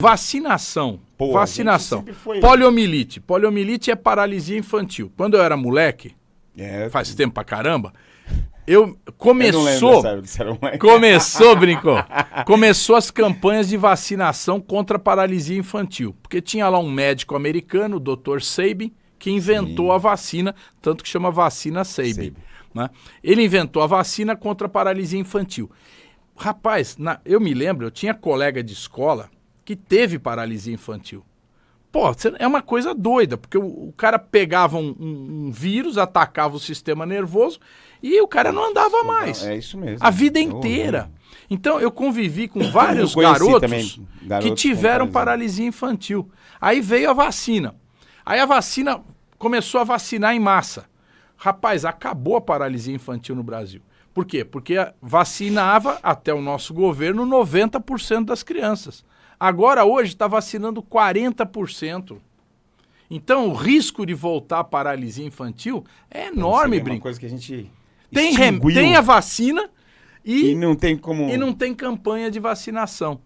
Vacinação. Pô, vacinação. foi- Poliomielite. Poliomielite é paralisia infantil. Quando eu era moleque, É, faz tempo pra caramba, eu eu não lembro começou. Começou, brincou. Começou as campanhas de vacinação contra a paralisia infantil. Porque tinha lá um médico americano, o Dr. Sabin, que inventou Sim. a vacina, tanto que chama vacina Sabin. Né? Ele inventou a vacina contra a paralisia infantil. Rapaz, na- eu me lembro, eu tinha colega de escola que teve paralisia infantil. Pô, é uma coisa doida, porque o, o cara pegava um, um- um vírus, atacava o sistema nervoso e o cara não andava mais. É isso mesmo. A vida É inteira. Então eu convivi com vários garotos, também que garotos com tiveram paralisia. paralisia infantil. Aí veio a vacina. Aí a vacina começou a vacinar em massa. Rapaz, acabou a paralisia infantil no Brasil. Por quê? Porque vacinava até o nosso governo 90% das crianças. Agora hoje está vacinando 40%. Então o risco de voltar à paralisia infantil é enorme, Seria uma Brinco. coisa que a gente Tem, tem a vacina e e não tem como... e não tem campanha de vacinação.